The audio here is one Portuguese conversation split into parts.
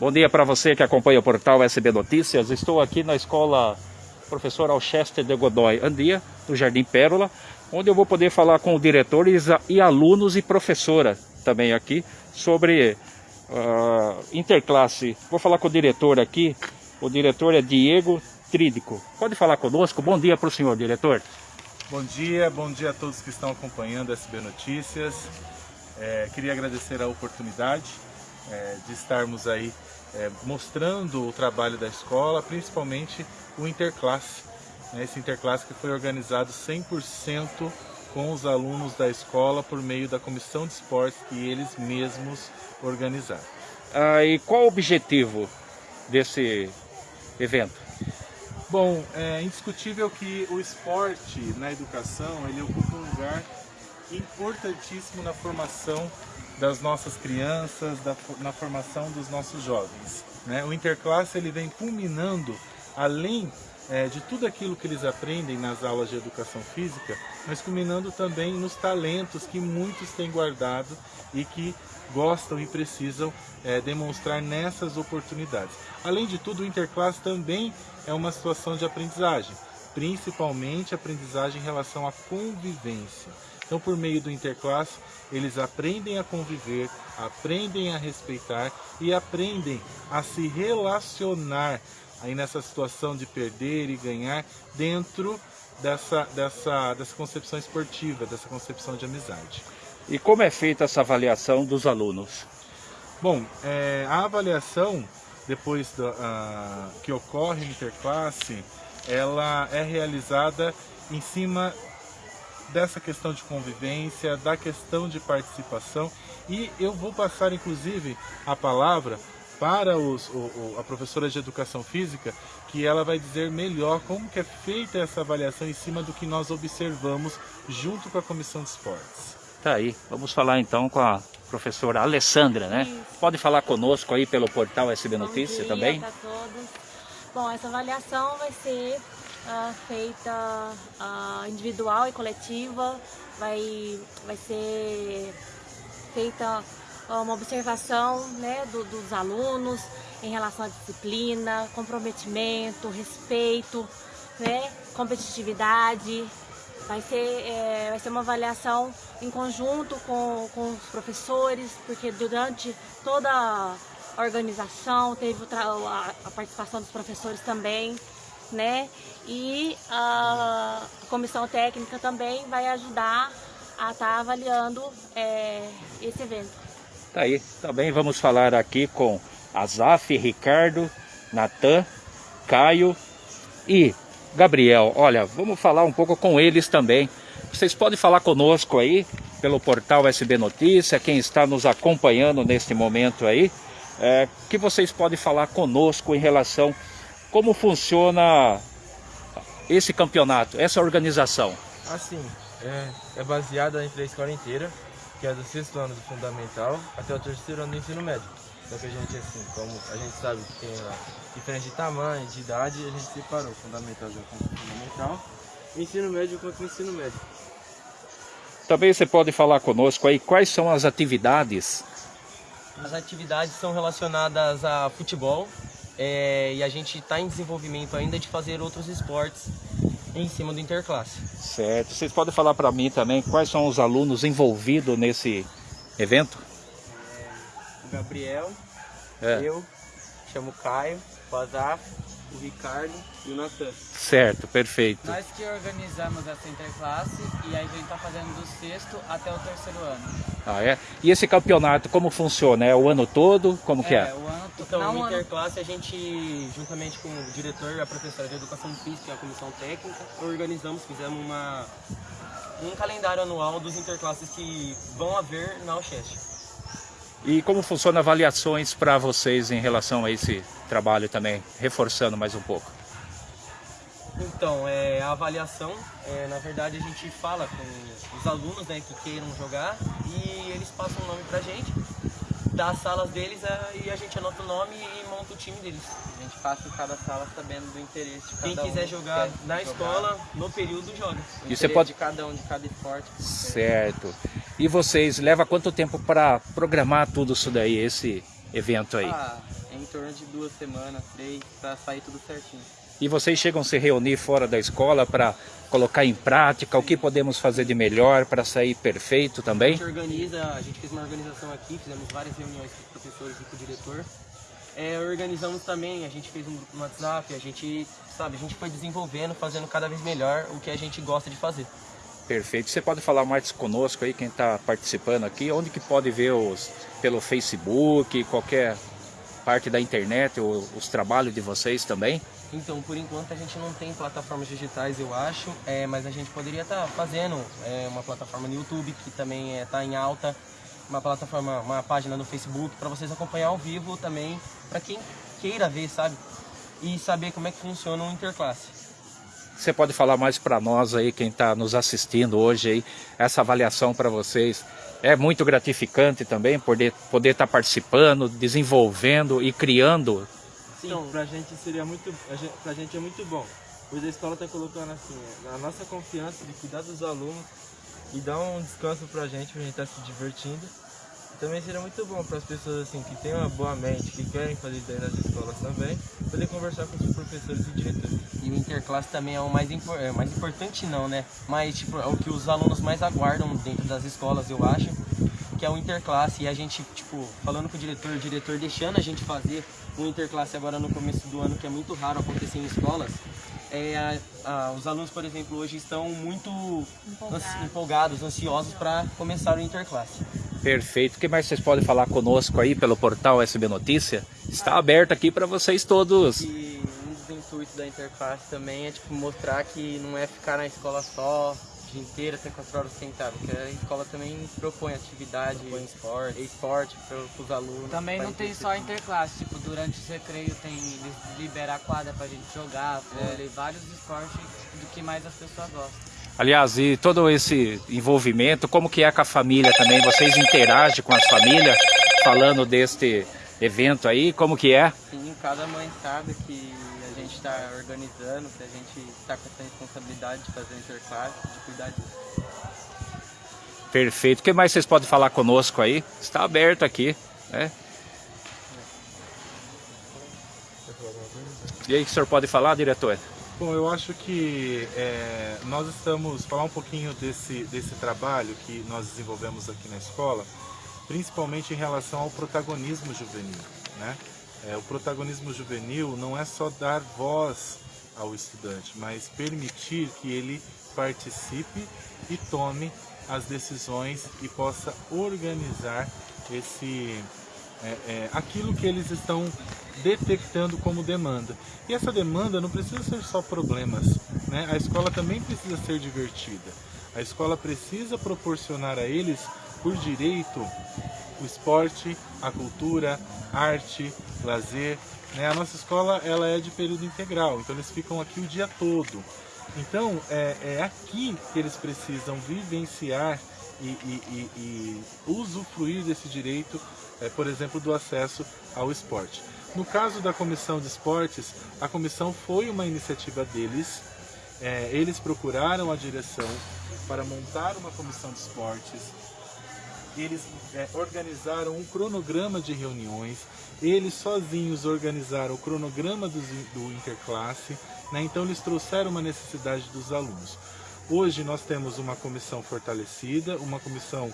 Bom dia para você que acompanha o portal SB Notícias. Estou aqui na escola Professor Alchester de Godoy Andia, do Jardim Pérola, onde eu vou poder falar com diretores e alunos e professora também aqui sobre uh, interclasse. Vou falar com o diretor aqui. O diretor é Diego Trídico. Pode falar conosco? Bom dia para o senhor, diretor. Bom dia, bom dia a todos que estão acompanhando SB Notícias. É, queria agradecer a oportunidade é, de estarmos aí é, mostrando o trabalho da escola, principalmente o Interclasse. Né, esse Interclasse que foi organizado 100% com os alunos da escola por meio da comissão de esportes que eles mesmos organizaram. Ah, e qual o objetivo desse evento? Bom, é indiscutível que o esporte na educação ele ocupa um lugar importantíssimo na formação das nossas crianças, da, na formação dos nossos jovens. Né? O Interclasse ele vem culminando, além é, de tudo aquilo que eles aprendem nas aulas de educação física, mas culminando também nos talentos que muitos têm guardado e que gostam e precisam é, demonstrar nessas oportunidades. Além de tudo, o Interclasse também é uma situação de aprendizagem, principalmente aprendizagem em relação à convivência. Então, por meio do interclasse, eles aprendem a conviver, aprendem a respeitar e aprendem a se relacionar aí nessa situação de perder e ganhar dentro dessa, dessa, dessa concepção esportiva, dessa concepção de amizade. E como é feita essa avaliação dos alunos? Bom, é, a avaliação, depois da, a, que ocorre no interclasse, ela é realizada em cima dessa questão de convivência, da questão de participação e eu vou passar inclusive a palavra para os, o, a professora de Educação Física, que ela vai dizer melhor como que é feita essa avaliação em cima do que nós observamos junto com a Comissão de Esportes. Tá aí, vamos falar então com a professora Alessandra, né? Isso. Pode falar conosco aí pelo portal SB Notícia também? Bom dia a todos. Bom, essa avaliação vai ser feita uh, individual e coletiva, vai, vai ser feita uma observação né, do, dos alunos em relação à disciplina, comprometimento, respeito, né, competitividade. Vai ser, é, vai ser uma avaliação em conjunto com, com os professores, porque durante toda a organização teve a, a participação dos professores também né? E a comissão técnica também vai ajudar a estar tá avaliando é, esse evento. Tá aí, também vamos falar aqui com Azaf, Ricardo, Natan, Caio e Gabriel. Olha, vamos falar um pouco com eles também. Vocês podem falar conosco aí pelo portal SB Notícia, quem está nos acompanhando neste momento aí, é, que vocês podem falar conosco em relação como funciona esse campeonato, essa organização? Assim, é, é baseada entre a escola inteira, que é do sexto ano do fundamental até o terceiro ano do ensino médio. Só que a gente, assim, como a gente sabe que tem lá diferente de tamanho, de idade, a gente separou o fundamental já com o fundamental, o ensino médio o ensino médio. Também você pode falar conosco aí quais são as atividades? As atividades são relacionadas a futebol, é, e a gente está em desenvolvimento ainda de fazer outros esportes em cima do interclasse. Certo. Vocês podem falar para mim também quais são os alunos envolvidos nesse evento? É, o Gabriel, é. eu, chamo Caio, o Azaf, o Ricardo e o Natan. Certo, perfeito. Nós que organizamos essa interclasse e aí a gente está fazendo do sexto até o terceiro ano. Ah, é? E esse campeonato, como funciona? É o ano todo? Como é, que é? o ano Então, Não, no interclasse, a gente, juntamente com o diretor e a professora de Educação Física e a comissão técnica, organizamos, fizemos uma, um calendário anual dos interclasses que vão haver na Alcheste. E como funciona avaliações para vocês em relação a esse trabalho também, reforçando mais um pouco? Então, é, a avaliação, é, na verdade a gente fala com os alunos né, que queiram jogar e eles passam o nome pra gente, dá as salas deles é, e a gente anota o nome e monta o time deles. A gente passa em cada sala sabendo do interesse de cada Quem quiser um jogar na jogar. escola, no período, joga. O e você pode... de cada um, de cada esporte. Certo. E vocês, leva quanto tempo para programar tudo isso daí, esse evento aí? Ah, em torno de duas semanas, três, para sair tudo certinho. E vocês chegam a se reunir fora da escola para colocar em prática o que podemos fazer de melhor para sair perfeito A também? gente organiza, a gente fez uma organização aqui, fizemos várias reuniões com os professores e com o diretor. É, organizamos também, a gente fez um grupo no WhatsApp, a gente, sabe, a gente foi desenvolvendo, fazendo cada vez melhor o que a gente gosta de fazer. Perfeito. Você pode falar mais conosco aí, quem está participando aqui, onde que pode ver os pelo Facebook, qualquer parte da internet, o- os trabalhos de vocês também? Então, por enquanto a gente não tem plataformas digitais, eu acho, é, mas a gente poderia estar fazendo é, uma plataforma no YouTube que também está em alta, uma plataforma, uma página no Facebook para vocês acompanhar ao vivo também, para quem queira ver, sabe? E saber como é que funciona o interclasse. Você pode falar mais para nós aí, quem está nos assistindo hoje aí, essa avaliação para vocês é muito gratificante também poder poder estar participando, desenvolvendo e criando. Então, pra gente seria muito, a gente, pra gente é muito bom, pois a escola tá colocando assim, a nossa confiança de cuidar dos alunos e dar um descanso pra gente, pra gente estar se divertindo. Também seria muito bom para as pessoas assim que têm uma boa mente, que querem fazer isso dentro das escolas também, poder conversar com os professores e diretores. E o interclasse também é o mais, impor- é, mais importante não, né? Mas tipo, é o que os alunos mais aguardam dentro das escolas, eu acho, que é o interclasse. E a gente, tipo, falando com o diretor, o diretor deixando a gente fazer o interclasse agora no começo do ano, que é muito raro acontecer em escolas. É, a- a- os alunos, por exemplo, hoje estão muito ansi- empolgados, ansiosos para começar o interclasse. Perfeito. O que mais vocês podem falar conosco aí pelo portal SB Notícia? Está aberto aqui para vocês todos. E um dos intuitos da interface também é tipo mostrar que não é ficar na escola só o dia inteiro até 4 horas sentado, porque a escola também propõe atividade, Propõe esporte. esporte para os alunos. Também não tem só interclasse, tipo, durante os recreios tem eles liberam a quadra pra gente jogar, vôlei, vários esportes do que mais as pessoas gostam. Aliás, e todo esse envolvimento, como que é com a família também? Vocês interagem com as famílias falando deste evento aí? Como que é? Sim, cada mãe sabe que a gente está organizando, que a gente está com essa responsabilidade de fazer interclasse, de cuidar disso. Perfeito. O que mais vocês podem falar conosco aí? Está aberto aqui, né? E aí, o que o senhor pode falar, diretor? Bom, eu acho que é, nós estamos falar um pouquinho desse, desse trabalho que nós desenvolvemos aqui na escola, principalmente em relação ao protagonismo juvenil. Né? É, o protagonismo juvenil não é só dar voz ao estudante, mas permitir que ele participe e tome as decisões e possa organizar esse é, é, aquilo que eles estão detectando como demanda. E essa demanda não precisa ser só problemas, né? A escola também precisa ser divertida. A escola precisa proporcionar a eles, por direito, o esporte, a cultura, arte, lazer. Né? A nossa escola ela é de período integral, então eles ficam aqui o dia todo. Então é, é aqui que eles precisam vivenciar e, e- e- e usufruir desse direito, é, por exemplo, do acesso ao esporte. No caso da comissão de esportes, a comissão foi uma iniciativa deles. É, eles procuraram a direção para montar uma comissão de esportes. Eles é, organizaram um cronograma de reuniões. Eles sozinhos organizaram o cronograma in- do interclasse. né? Então eles trouxeram uma necessidade dos alunos. Hoje nós temos uma comissão fortalecida, uma comissão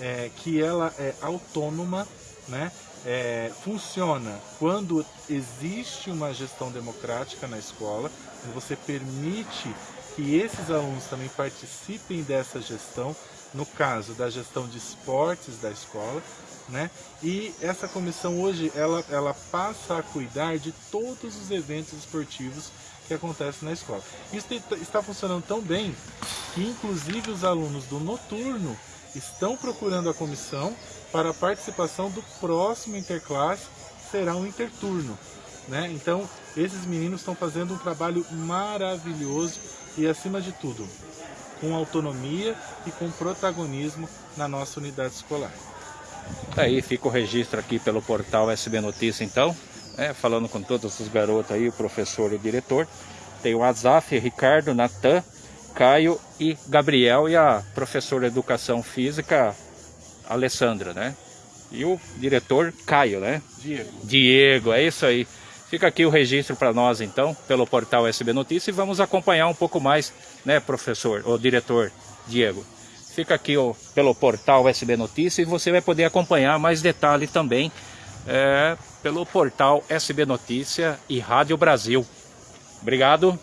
é, que ela é autônoma, né? É, funciona quando existe uma gestão democrática na escola, você permite que esses alunos também participem dessa gestão, no caso da gestão de esportes da escola, né? E essa comissão hoje ela, ela passa a cuidar de todos os eventos esportivos que acontecem na escola. Isso te- está funcionando tão bem que inclusive os alunos do noturno estão procurando a comissão para a participação do próximo interclasse, será um interturno. Né? Então, esses meninos estão fazendo um trabalho maravilhoso e, acima de tudo, com autonomia e com protagonismo na nossa unidade escolar. Tá aí, fica o registro aqui pelo portal SB Notícia então, né, falando com todos os garotos aí, o professor e o diretor. Tem o Azaf, Ricardo, Natan, Caio e Gabriel e a professora de Educação Física, Alessandra, né? E o diretor Caio, né? Diego. Diego, é isso aí. Fica aqui o registro para nós então, pelo portal SB Notícias e vamos acompanhar um pouco mais, né, professor, ou diretor Diego. Fica aqui ó, pelo portal SB Notícias e você vai poder acompanhar mais detalhe também é, pelo portal SB Notícia e Rádio Brasil. Obrigado.